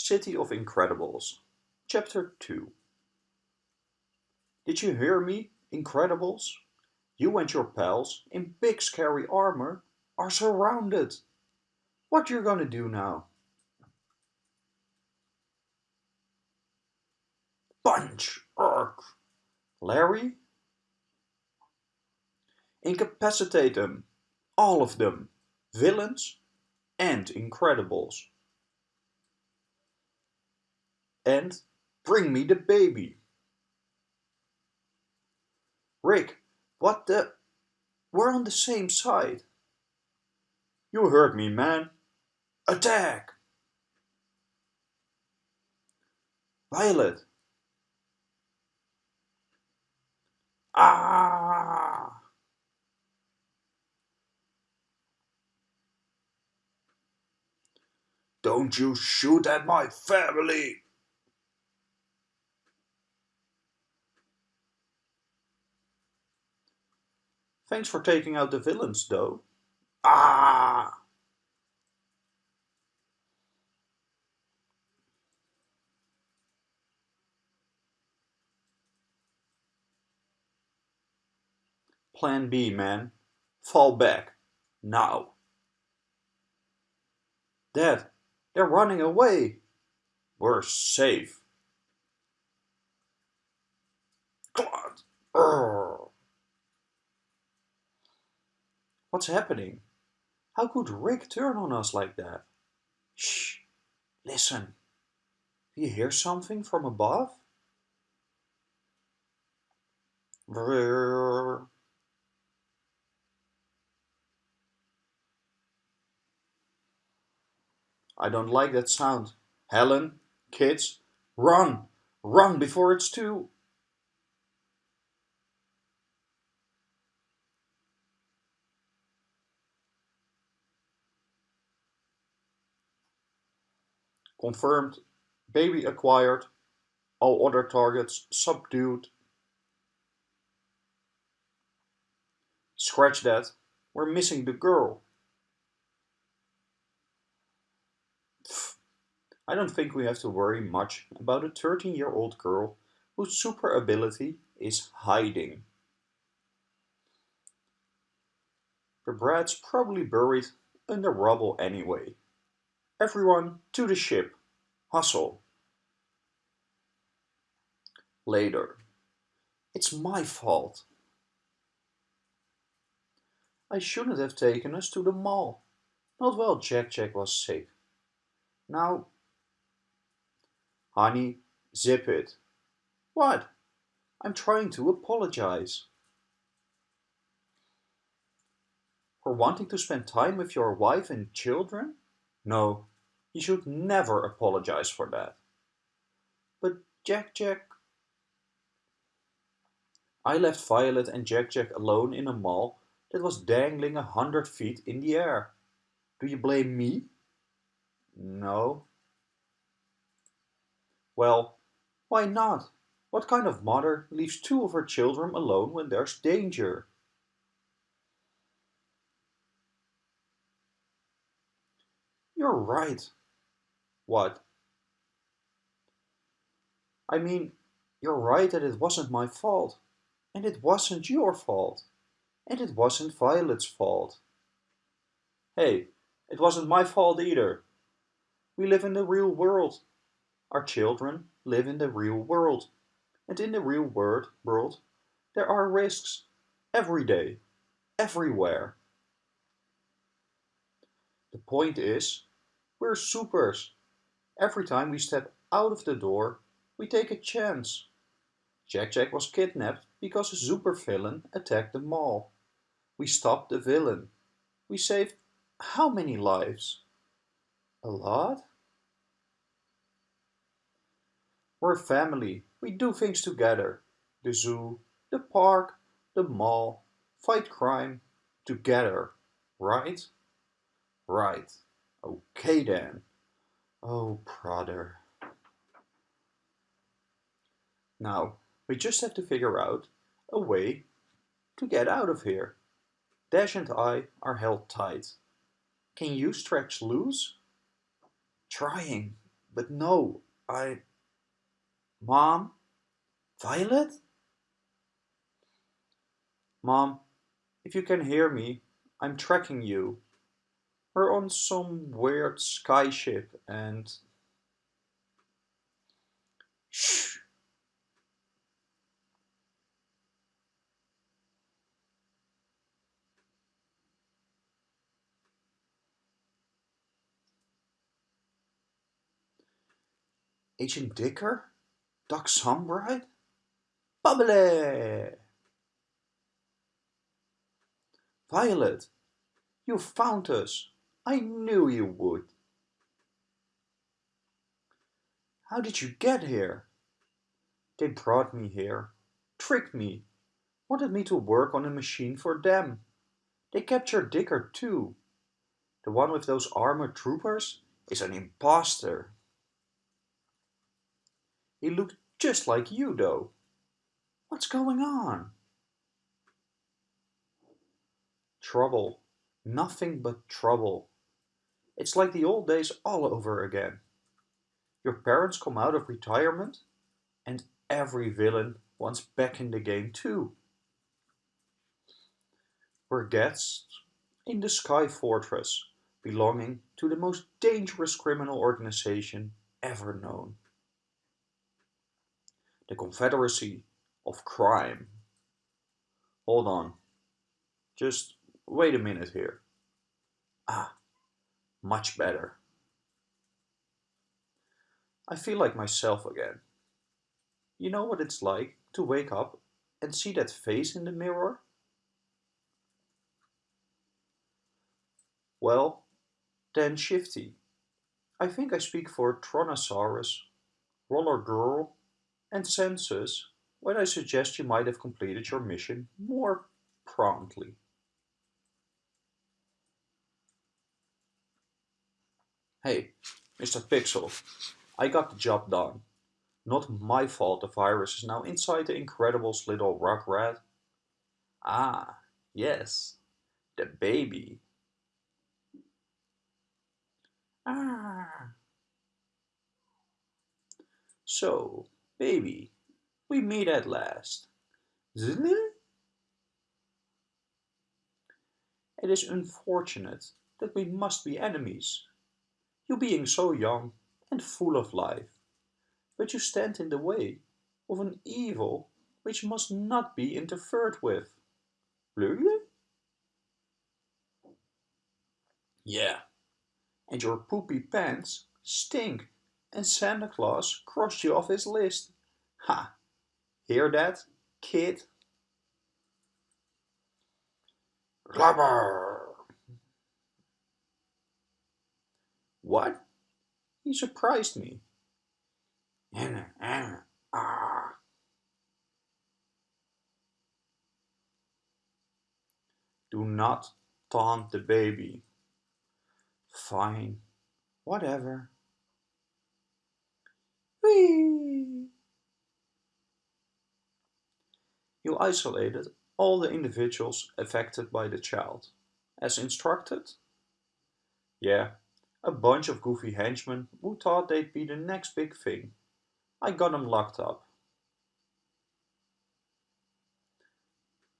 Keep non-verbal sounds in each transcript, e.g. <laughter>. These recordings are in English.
City of Incredibles, Chapter 2 Did you hear me, Incredibles? You and your pals, in big scary armor, are surrounded. What you gonna do now? Punch! Urk! Larry? Incapacitate them. All of them. Villains and Incredibles. And bring me the baby. Rick, what the... We're on the same side. You heard me, man. Attack! Violet. Ah! Don't you shoot at my family! Thanks for taking out the villains, though. Ah! Plan B, man. Fall back. Now. Dad, they're running away. We're safe. God. Urgh. What's happening? How could Rick turn on us like that? Shh! Listen. Do you hear something from above? Brrr. I don't like that sound. Helen, kids, run! Run before it's too... Confirmed. Baby acquired. All other targets subdued. Scratch that. We're missing the girl. I don't think we have to worry much about a 13-year-old girl whose super ability is hiding. The brat's probably buried under rubble anyway. Everyone to the ship. Hustle. Later. It's my fault. I shouldn't have taken us to the mall. Not while Jack Jack was sick. Now... Honey, zip it. What? I'm trying to apologize. For wanting to spend time with your wife and children? No, you should never apologize for that. But Jack Jack... I left Violet and Jack Jack alone in a mall that was dangling a hundred feet in the air. Do you blame me? No. Well, why not? What kind of mother leaves two of her children alone when there's danger? You're right. What? I mean, you're right that it wasn't my fault. And it wasn't your fault. And it wasn't Violet's fault. Hey, it wasn't my fault either. We live in the real world. Our children live in the real world. And in the real world, world there are risks. Every day. Everywhere. The point is, we're supers. Every time we step out of the door, we take a chance. Jack Jack was kidnapped because a supervillain attacked the mall. We stopped the villain. We saved how many lives? A lot? We're a family. We do things together. The zoo, the park, the mall, fight crime, together, right? Right. Okay then. Oh, brother. Now, we just have to figure out a way to get out of here. Dash and I are held tight. Can you stretch loose? Trying, but no, I... Mom? Violet? Mom, if you can hear me, I'm tracking you. We're on some weird skyship and... Shh! <sighs> Agent Dicker? Doc Sunbright? Bubbly! Violet, you found us. I knew you would. How did you get here? They brought me here, tricked me, wanted me to work on a machine for them. They captured Dicker too. The one with those armored troopers is an impostor. He looked just like you, though. What's going on? Trouble. Nothing but trouble. It's like the old days all over again. Your parents come out of retirement and every villain wants back in the game too. We're guests in the Sky Fortress belonging to the most dangerous criminal organization ever known the Confederacy of Crime. Hold on. Just wait a minute here. Ah, much better. I feel like myself again. You know what it's like to wake up and see that face in the mirror? Well, then Shifty. I think I speak for Tronosaurus, Roller Girl, and Census when I suggest you might have completed your mission more promptly. Hey, Mr. Pixel, I got the job done. Not my fault the virus is now inside the Incredibles little rock rat. Ah, yes, the baby. Ah. So, Baby, we meet at last. It is unfortunate that we must be enemies. You being so young and full of life, but you stand in the way of an evil which must not be interfered with. Really? Yeah, and your poopy pants stink and Santa Claus crossed you off his list. Ha! Hear that, kid? Glubber! What? He surprised me. Anna, Anna, Ah. Do not taunt the baby. Fine, whatever. Whee! You isolated all the individuals affected by the child, as instructed? Yeah, a bunch of goofy henchmen who thought they'd be the next big thing. I got them locked up.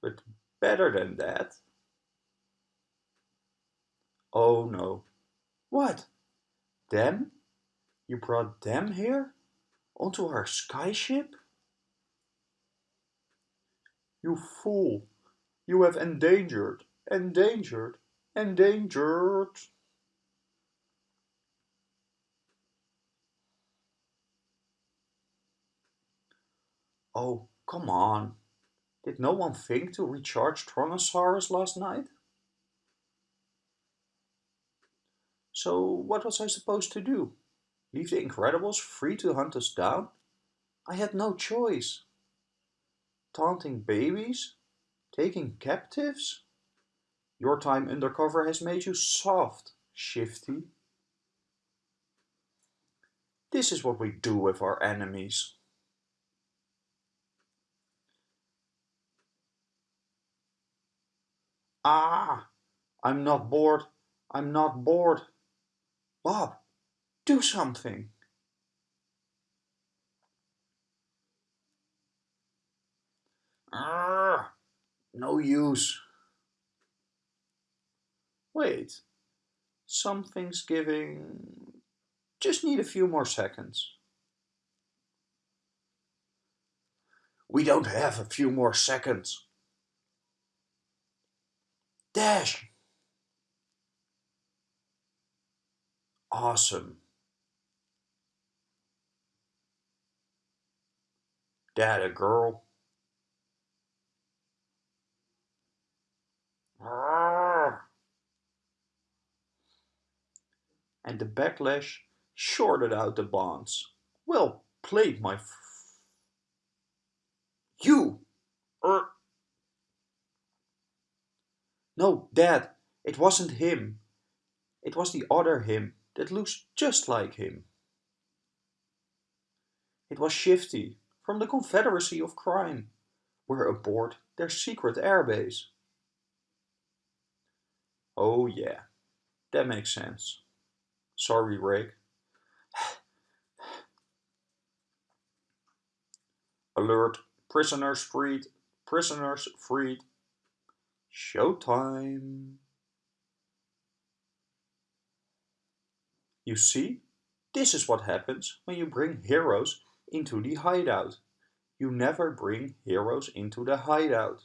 But better than that. Oh no. What? Them? You brought them here? onto our skyship? You fool! You have endangered, endangered, endangered! Oh, come on. Did no one think to recharge Tronosaurus last night? So what was I supposed to do? Leave the Incredibles free to hunt us down? I had no choice. Taunting babies? Taking captives? Your time undercover has made you soft, Shifty. This is what we do with our enemies. Ah! I'm not bored! I'm not bored! Bob, do something! Ah, No use. Wait, something's giving... Just need a few more seconds. We don't have a few more seconds. Dash! Awesome. Data girl. And the backlash shorted out the bonds. Well played, my you! No, Dad, it wasn't him. It was the other him that looks just like him. It was Shifty from the Confederacy of Crime. We're aboard their secret airbase. Oh yeah, that makes sense. Sorry, Rick. <sighs> Alert, prisoners freed, prisoners freed. Showtime. You see, this is what happens when you bring heroes into the hideout. You never bring heroes into the hideout.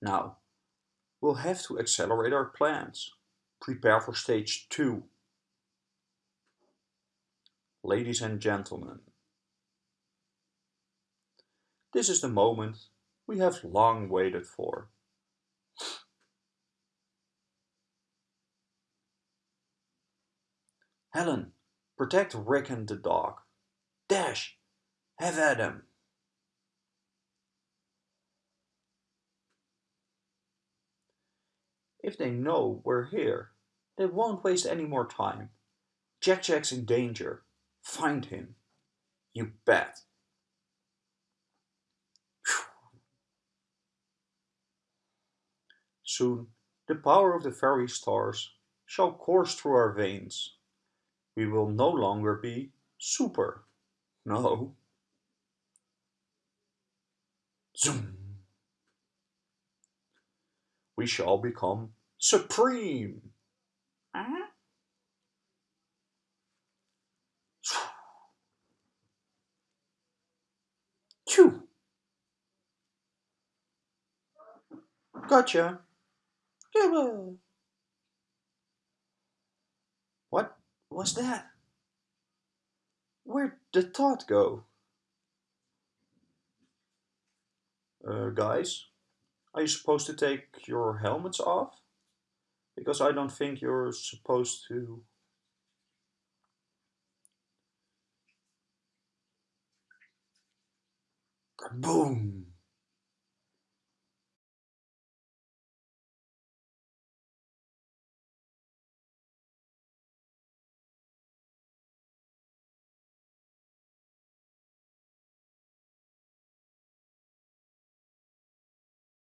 Now, we'll have to accelerate our plans. Prepare for stage 2. Ladies and gentlemen, this is the moment we have long waited for. Helen, protect Rick and the dog. Dash, have at him. If they know we're here, they won't waste any more time. Jack Jack's in danger. Find him. You bet. Soon, the power of the very stars shall course through our veins. We will no longer be super. No. Zoom. We shall become supreme. Uh -huh. Phew. What was that? Where'd the thought go? Uh, guys, are you supposed to take your helmets off? Because I don't think you're supposed to... Boom!